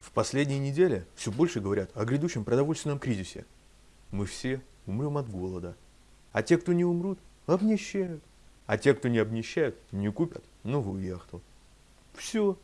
В последние недели все больше говорят о грядущем продовольственном кризисе. Мы все умрем от голода. А те, кто не умрут, обнищают. А те, кто не обнищают, не купят новую яхту. Все.